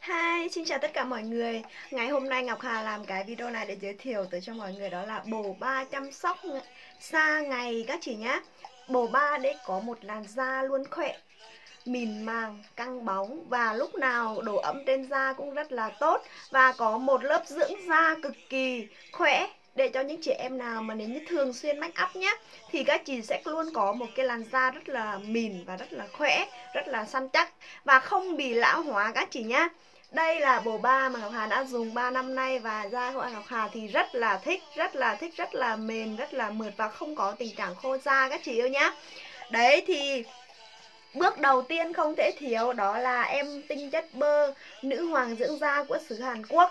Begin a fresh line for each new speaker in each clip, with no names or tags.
Hi, xin chào tất cả mọi người. Ngày hôm nay Ngọc Hà làm cái video này để giới thiệu tới cho mọi người đó là bồ ba chăm sóc da ngày các chị nhé Bồ ba để có một làn da luôn khỏe mịn màng, căng bóng và lúc nào độ ẩm trên da cũng rất là tốt và có một lớp dưỡng da cực kỳ khỏe để cho những chị em nào mà nếu như thường xuyên make up nhé thì các chị sẽ luôn có một cái làn da rất là mịn và rất là khỏe rất là săn chắc. Và không bị lão hóa các chị nhé đây là bồ ba mà Ngọc Hà đã dùng 3 năm nay và da của Ngọc Hà thì rất là thích, rất là thích, rất là mềm, rất là mượt và không có tình trạng khô da các chị yêu nhá. Đấy thì Bước đầu tiên không thể thiếu đó là em tinh chất bơ nữ hoàng dưỡng da của xứ Hàn Quốc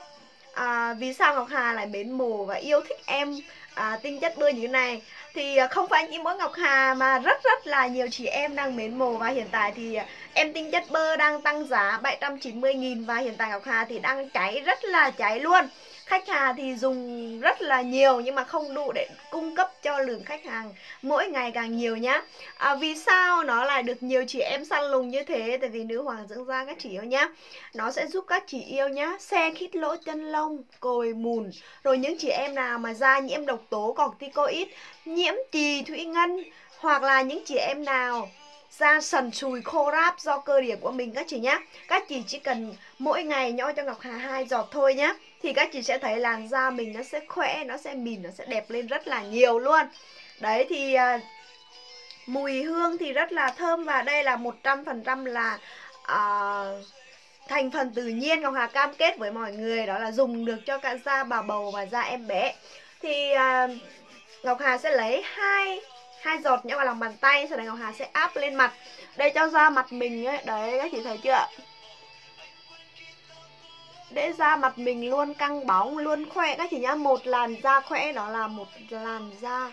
à, Vì sao Ngọc Hà lại mến mồ và yêu thích em à, tinh chất bơ như thế này? Thì à, không phải chỉ mỗi Ngọc Hà mà rất rất là nhiều chị em đang mến mồ Và hiện tại thì em tinh chất bơ đang tăng giá 790.000 Và hiện tại Ngọc Hà thì đang cháy rất là cháy luôn. Khách hàng thì dùng rất là nhiều nhưng mà không đủ để cung cấp cho lượng khách hàng mỗi ngày càng nhiều nhá. À, vì sao nó lại được nhiều chị em săn lùng như thế? Tại vì nữ hoàng dưỡng da các chị yêu nhá. Nó sẽ giúp các chị yêu nhá xe khít lỗ chân lông cồi mùn. Rồi những chị em nào mà da nhiễm độc tố corticoid nhiễm trì thủy ngân hoặc là những chị em nào da sần sùi khô ráp do cơ địa của mình các chị nhé các chị chỉ cần mỗi ngày nhỏ cho Ngọc Hà hai giọt thôi nhé thì các chị sẽ thấy làn da mình nó sẽ khỏe nó sẽ mịn nó sẽ đẹp lên rất là nhiều luôn. Đấy thì à, mùi hương thì rất là thơm và đây là 100% là uh, thành phần tự nhiên Ngọc Hà cam kết với mọi người đó là dùng được cho cả da bà bầu và da em bé. Thì uh, Ngọc Hà sẽ lấy hai hai giọt nhé vào lòng bàn tay, sau đấy Ngọc Hà sẽ áp lên mặt. Đây, cho da mặt mình ấy. Đấy, các chị thấy chưa để da mặt mình luôn căng bóng, luôn khỏe. Các chị nhá, một làn da khỏe, đó là một làn da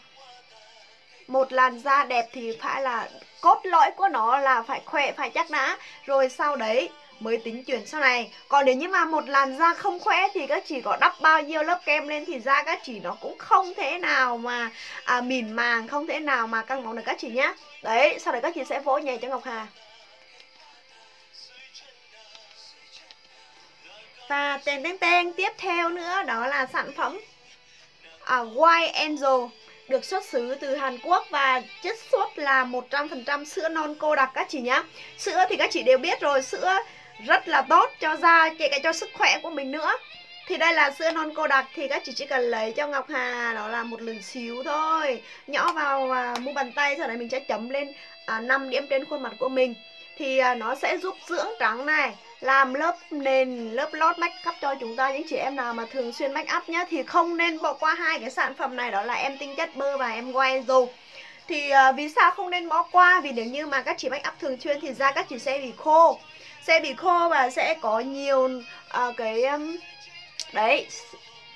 một làn da đẹp thì phải là cốt lõi của nó là phải khỏe phải chắc đã. Rồi sau đấy mới tính chuyển sau này. Còn nếu như mà một làn da không khỏe thì các chị có đắp bao nhiêu lớp kem lên thì da các chị nó cũng không thể nào mà à, mịn màng không thể nào mà căng bóng được các chị nhé đấy sau đấy các chị sẽ vỗ nhẹ cho Ngọc Hà. Và tên tên tên tiếp theo nữa đó là sản phẩm à, White Angel được xuất xứ từ Hàn Quốc và chất xuất là 100% sữa non cô đặc các chị nhá. Sữa thì các chị đều biết rồi, sữa rất là tốt cho da, kể cả cho sức khỏe của mình nữa. Thì đây là sữa non cô đặc thì các chị chỉ cần lấy cho Ngọc Hà đó là một lần xíu thôi. Nhỏ vào à, mu bàn tay sau đấy mình sẽ chấm lên à, 5 điểm trên khuôn mặt của mình. Thì à, nó sẽ giúp dưỡng trắng này, làm lớp nền lớp lót make up cho chúng ta những chị em nào mà thường xuyên make up nhá thì không nên bỏ qua hai cái sản phẩm này đó là em tinh chất bơ và em quay dù thì uh, vì sao không nên bỏ qua? Vì nếu như mà các chị make up thường xuyên thì da các chị sẽ bị khô. Sẽ bị khô và sẽ có nhiều uh, cái um, đấy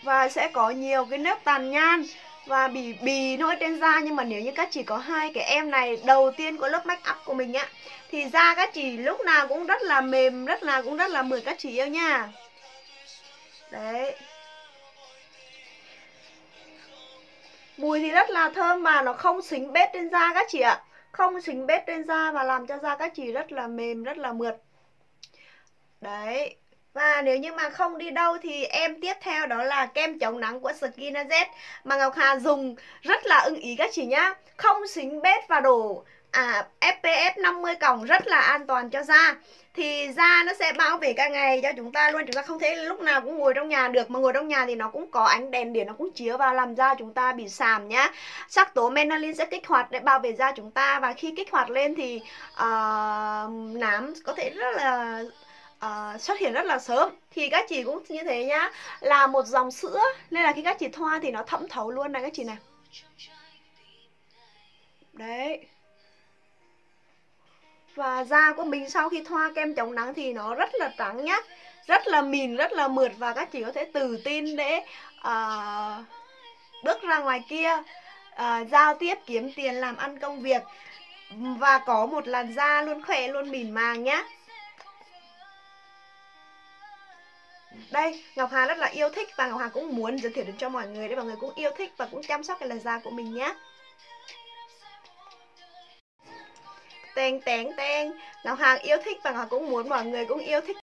và sẽ có nhiều cái nếp tàn nhan và bị bì nổi trên da, nhưng mà nếu như các chị có hai cái em này đầu tiên của lớp make up của mình á, thì da các chị lúc nào cũng rất là mềm, rất là, cũng rất là mượt các chị yêu nha. Đấy. Mùi thì rất là thơm và nó không xính bết trên da các chị ạ. Không xính bết trên da và làm cho da các chị rất là mềm, rất là mượt. Đấy và nếu như mà không đi đâu thì em tiếp theo đó là kem chống nắng của Skin Z mà Ngọc Hà dùng rất là ưng ý các chị nhá. Không xính bết và đổ à, SPF 50 còng rất là an toàn cho da. Thì da nó sẽ bảo vệ cả ngày cho chúng ta luôn chúng ta không thể lúc nào cũng ngồi trong nhà được. Mà ngồi trong nhà thì nó cũng có ánh đèn điện nó cũng chiếu vào làm da chúng ta bị sàm nhá. Sắc tố melanin sẽ kích hoạt để bảo vệ da chúng ta. Và khi kích hoạt lên thì uh, nám có thể rất là uh, xuất hiện rất là sớm. Thì các chị cũng như thế nhá. Là một dòng sữa nên là khi các chị thoa thì nó thẩm thấu luôn này các chị này. Đấy. Và da của mình sau khi thoa kem chống nắng thì nó rất là trắng nhá. Rất là mịn rất là mượt và các chị có thể tự tin để uh, bước ra ngoài kia uh, giao tiếp kiếm tiền làm ăn công việc. Và có một làn da luôn khỏe luôn mịn màng nhá. Đây, Ngọc Hà rất là yêu thích và Ngọc Hà cũng muốn giới thiệu đến cho mọi người để mọi người cũng yêu thích và cũng chăm sóc cái làn da của mình nhé Tèn tèn tèn Ngọc Hà yêu thích và Ngọc Hà cũng muốn, mọi người cũng yêu thích.